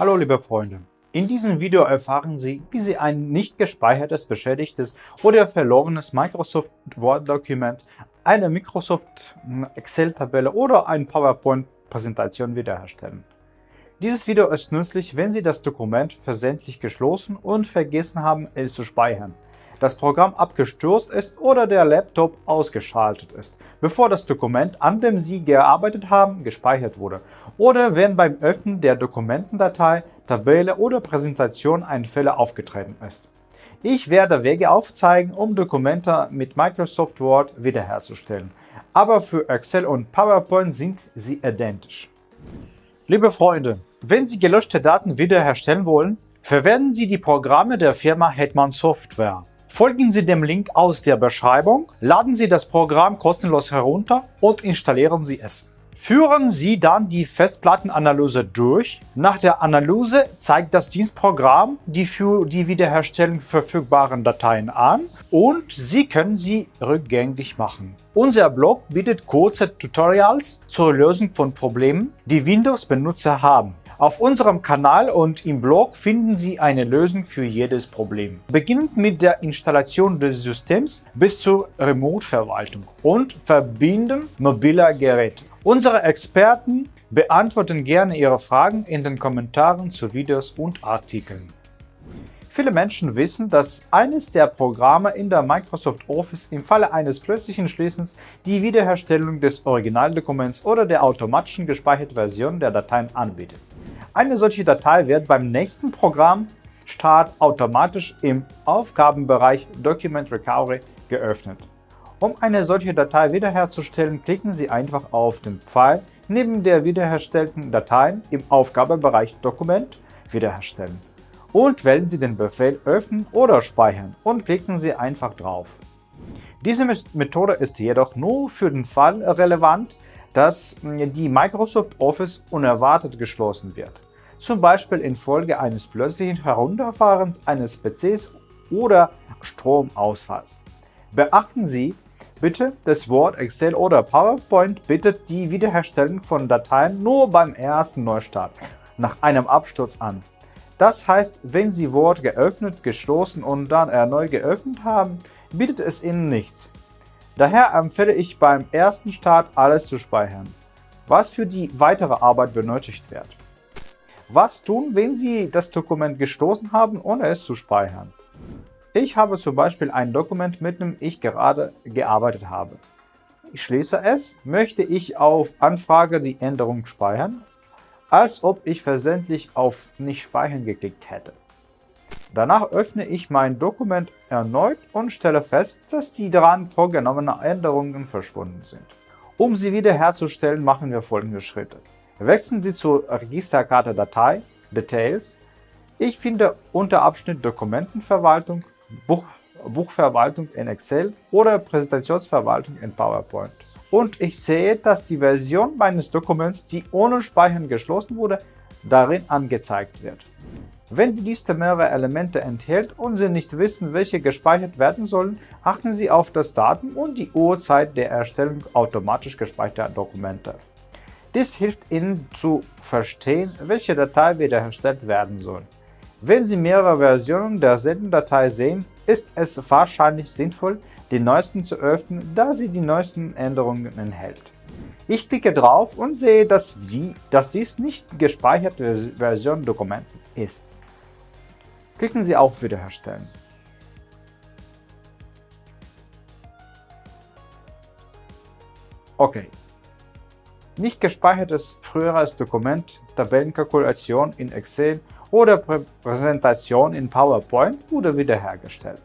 Hallo liebe Freunde, in diesem Video erfahren Sie, wie Sie ein nicht gespeichertes, beschädigtes oder verlorenes Microsoft Word-Dokument, eine Microsoft Excel-Tabelle oder eine PowerPoint-Präsentation wiederherstellen. Dieses Video ist nützlich, wenn Sie das Dokument versendlich geschlossen und vergessen haben, es zu speichern das Programm abgestürzt ist oder der Laptop ausgeschaltet ist, bevor das Dokument, an dem Sie gearbeitet haben, gespeichert wurde, oder wenn beim Öffnen der Dokumentendatei, Tabelle oder Präsentation ein Fehler aufgetreten ist. Ich werde Wege aufzeigen, um Dokumente mit Microsoft Word wiederherzustellen, aber für Excel und PowerPoint sind sie identisch. Liebe Freunde, wenn Sie gelöschte Daten wiederherstellen wollen, verwenden Sie die Programme der Firma Hetman Software. Folgen Sie dem Link aus der Beschreibung, laden Sie das Programm kostenlos herunter und installieren Sie es. Führen Sie dann die Festplattenanalyse durch. Nach der Analyse zeigt das Dienstprogramm die für die Wiederherstellung verfügbaren Dateien an und Sie können sie rückgängig machen. Unser Blog bietet kurze Tutorials zur Lösung von Problemen, die Windows-Benutzer haben. Auf unserem Kanal und im Blog finden Sie eine Lösung für jedes Problem. Beginnend mit der Installation des Systems bis zur Remote-Verwaltung und Verbinden mobiler Geräte. Unsere Experten beantworten gerne Ihre Fragen in den Kommentaren zu Videos und Artikeln. Viele Menschen wissen, dass eines der Programme in der Microsoft Office im Falle eines plötzlichen Schließens die Wiederherstellung des Originaldokuments oder der automatischen gespeicherten Version der Dateien anbietet. Eine solche Datei wird beim nächsten Programmstart automatisch im Aufgabenbereich Document Recovery geöffnet. Um eine solche Datei wiederherzustellen, klicken Sie einfach auf den Pfeil neben der wiederherstellten Datei im Aufgabenbereich Dokument wiederherstellen und wählen Sie den Befehl Öffnen oder Speichern und klicken Sie einfach drauf. Diese Methode ist jedoch nur für den Fall relevant, dass die Microsoft Office unerwartet geschlossen wird zum Beispiel infolge eines plötzlichen Herunterfahrens eines PCs oder Stromausfalls. Beachten Sie bitte, das Wort Excel oder PowerPoint bietet die Wiederherstellung von Dateien nur beim ersten Neustart nach einem Absturz an. Das heißt, wenn Sie Word geöffnet, geschlossen und dann erneut geöffnet haben, bietet es Ihnen nichts. Daher empfehle ich beim ersten Start alles zu speichern, was für die weitere Arbeit benötigt wird. Was tun, wenn Sie das Dokument gestoßen haben, ohne es zu speichern? Ich habe zum Beispiel ein Dokument, mit dem ich gerade gearbeitet habe. Ich schließe es, möchte ich auf Anfrage die Änderung speichern, als ob ich versendlich auf Nicht speichern geklickt hätte. Danach öffne ich mein Dokument erneut und stelle fest, dass die daran vorgenommenen Änderungen verschwunden sind. Um sie wiederherzustellen, machen wir folgende Schritte. Wechseln Sie zur Registerkarte Datei Details. Ich finde unter Abschnitt Dokumentenverwaltung, Buch, Buchverwaltung in Excel oder Präsentationsverwaltung in PowerPoint. Und ich sehe, dass die Version meines Dokuments, die ohne Speichern geschlossen wurde, darin angezeigt wird. Wenn die Liste mehrere Elemente enthält und Sie nicht wissen, welche gespeichert werden sollen, achten Sie auf das Datum und die Uhrzeit der Erstellung automatisch gespeicherter Dokumente. Dies hilft Ihnen zu verstehen, welche Datei wiederhergestellt werden soll. Wenn Sie mehrere Versionen derselben Datei sehen, ist es wahrscheinlich sinnvoll, die neuesten zu öffnen, da sie die neuesten Änderungen enthält. Ich klicke drauf und sehe, dass, die, dass dies nicht gespeicherte Version Dokument ist. Klicken Sie auf Wiederherstellen. Okay, nicht gespeichertes früheres Dokument, Tabellenkalkulation in Excel oder Präsentation in PowerPoint wurde wiederhergestellt.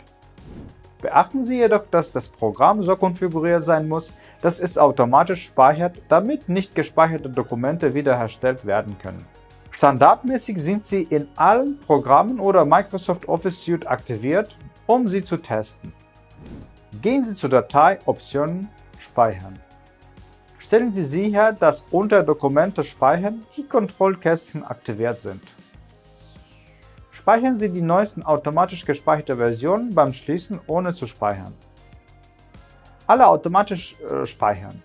Beachten Sie jedoch, dass das Programm so konfiguriert sein muss, dass es automatisch speichert, damit nicht gespeicherte Dokumente wiederhergestellt werden können. Standardmäßig sind sie in allen Programmen oder Microsoft Office Suite aktiviert, um sie zu testen. Gehen Sie zu Datei Optionen Speichern. Stellen Sie sicher, dass unter Dokumente speichern die Kontrollkästchen aktiviert sind. Speichern Sie die neuesten automatisch gespeicherte Versionen beim Schließen ohne zu speichern. Alle automatisch äh, speichern.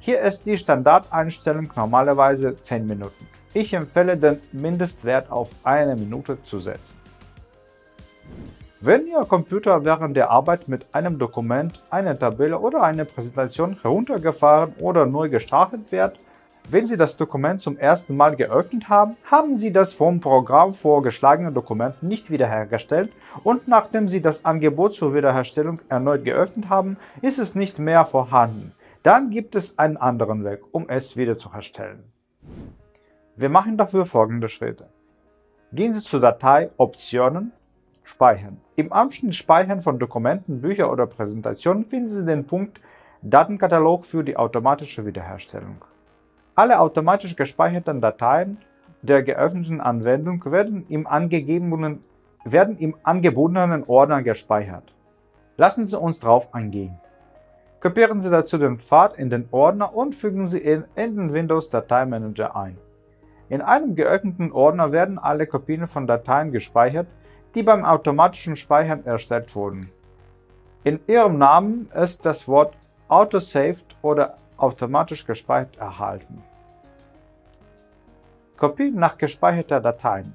Hier ist die Standardeinstellung normalerweise 10 Minuten. Ich empfehle den Mindestwert auf eine Minute zu setzen. Wenn Ihr Computer während der Arbeit mit einem Dokument, einer Tabelle oder einer Präsentation heruntergefahren oder neu gestartet wird, wenn Sie das Dokument zum ersten Mal geöffnet haben, haben Sie das vom Programm vorgeschlagene Dokument nicht wiederhergestellt und nachdem Sie das Angebot zur Wiederherstellung erneut geöffnet haben, ist es nicht mehr vorhanden. Dann gibt es einen anderen Weg, um es wiederzuherstellen. Wir machen dafür folgende Schritte. Gehen Sie zur Datei Optionen Speichern. Im Abschnitt Speichern von Dokumenten, Büchern oder Präsentationen finden Sie den Punkt Datenkatalog für die automatische Wiederherstellung. Alle automatisch gespeicherten Dateien der geöffneten Anwendung werden im, angegebenen, werden im angebotenen Ordner gespeichert. Lassen Sie uns drauf eingehen. Kopieren Sie dazu den Pfad in den Ordner und fügen Sie ihn in den Windows Dateimanager ein. In einem geöffneten Ordner werden alle Kopien von Dateien gespeichert, die beim automatischen Speichern erstellt wurden. In Ihrem Namen ist das Wort Autosaved oder automatisch gespeichert erhalten. Kopie nach gespeicherter Dateien.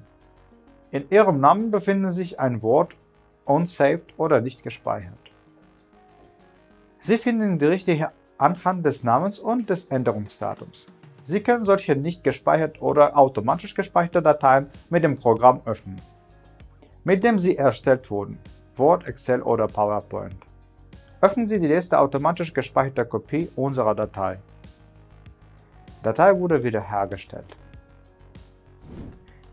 In Ihrem Namen befindet sich ein Wort unsaved oder nicht gespeichert. Sie finden die richtige anhand des Namens und des Änderungsdatums. Sie können solche nicht gespeichert oder automatisch gespeicherte Dateien mit dem Programm öffnen, mit dem sie erstellt wurden, Word, Excel oder PowerPoint. Öffnen Sie die letzte automatisch gespeicherte Kopie unserer Datei. Datei wurde wiederhergestellt.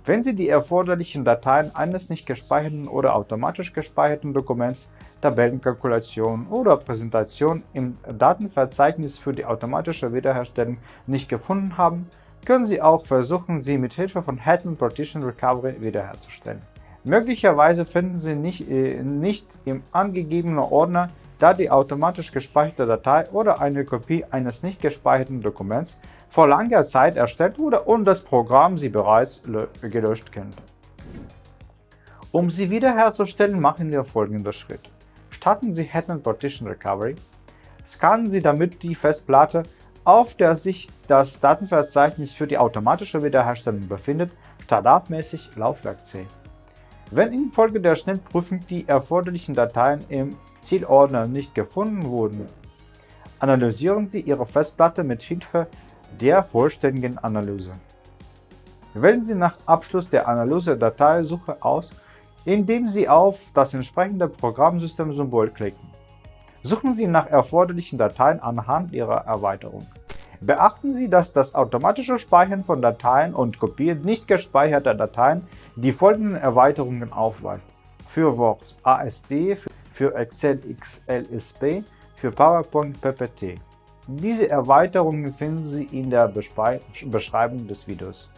Wenn Sie die erforderlichen Dateien eines nicht gespeicherten oder automatisch gespeicherten Dokuments, Tabellenkalkulation oder Präsentation im Datenverzeichnis für die automatische Wiederherstellung nicht gefunden haben, können Sie auch versuchen, sie mit Hilfe von Hetman Partition Recovery wiederherzustellen. Möglicherweise finden Sie nicht, äh, nicht im angegebenen Ordner da die automatisch gespeicherte Datei oder eine Kopie eines nicht gespeicherten Dokuments vor langer Zeit erstellt wurde und das Programm sie bereits gelöscht kennt. Um sie wiederherzustellen, machen wir folgenden Schritt. Starten Sie Hetman Partition Recovery, scannen Sie damit die Festplatte, auf der sich das Datenverzeichnis für die automatische Wiederherstellung befindet, standardmäßig Laufwerk C. Wenn infolge der Schnellprüfung die erforderlichen Dateien im Zielordner nicht gefunden wurden, analysieren Sie Ihre Festplatte mit Hilfe der vollständigen Analyse. Wählen Sie nach Abschluss der Analyse Dateisuche aus, indem Sie auf das entsprechende Programmsystem-Symbol klicken. Suchen Sie nach erforderlichen Dateien anhand Ihrer Erweiterung. Beachten Sie, dass das automatische Speichern von Dateien und Kopieren nicht gespeicherter Dateien die folgenden Erweiterungen aufweist. Für Word ASD, für Excel XLSP, für PowerPoint PPT. Diese Erweiterungen finden Sie in der Beschreibung des Videos.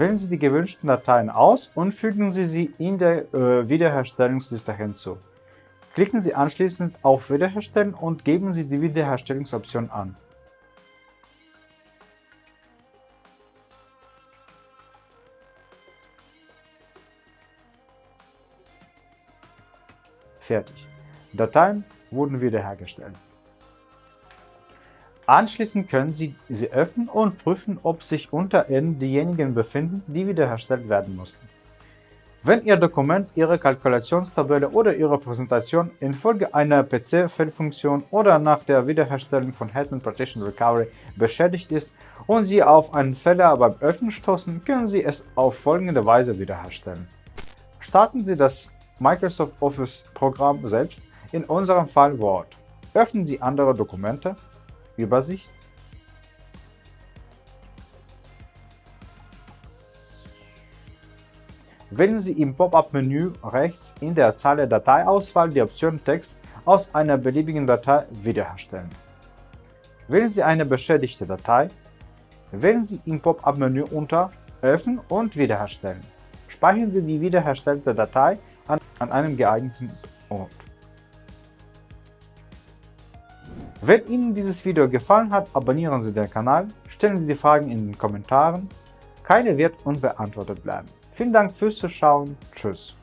Wählen Sie die gewünschten Dateien aus und fügen Sie sie in der äh, Wiederherstellungsliste hinzu. Klicken Sie anschließend auf Wiederherstellen und geben Sie die Wiederherstellungsoption an. Fertig. Dateien wurden wiederhergestellt. Anschließend können Sie sie öffnen und prüfen, ob sich unter ihnen diejenigen befinden, die wiederhergestellt werden mussten. Wenn Ihr Dokument, Ihre Kalkulationstabelle oder Ihre Präsentation infolge einer PC-Fehlfunktion oder nach der Wiederherstellung von Hetman Partition Recovery beschädigt ist und Sie auf einen Fehler beim Öffnen stoßen, können Sie es auf folgende Weise wiederherstellen. Starten Sie das Microsoft Office Programm selbst, in unserem Fall Word. Öffnen Sie andere Dokumente, Übersicht, Wählen Sie im Pop-up-Menü rechts in der Zeile Dateiauswahl die Option Text aus einer beliebigen Datei wiederherstellen. Wählen Sie eine beschädigte Datei, wählen Sie im Pop-up-Menü unter Öffnen und Wiederherstellen. Speichern Sie die wiederherstellte Datei an, an einem geeigneten Ort. Wenn Ihnen dieses Video gefallen hat, abonnieren Sie den Kanal, stellen Sie Fragen in den Kommentaren keine wird unbeantwortet bleiben. Vielen Dank fürs Zuschauen. Tschüss.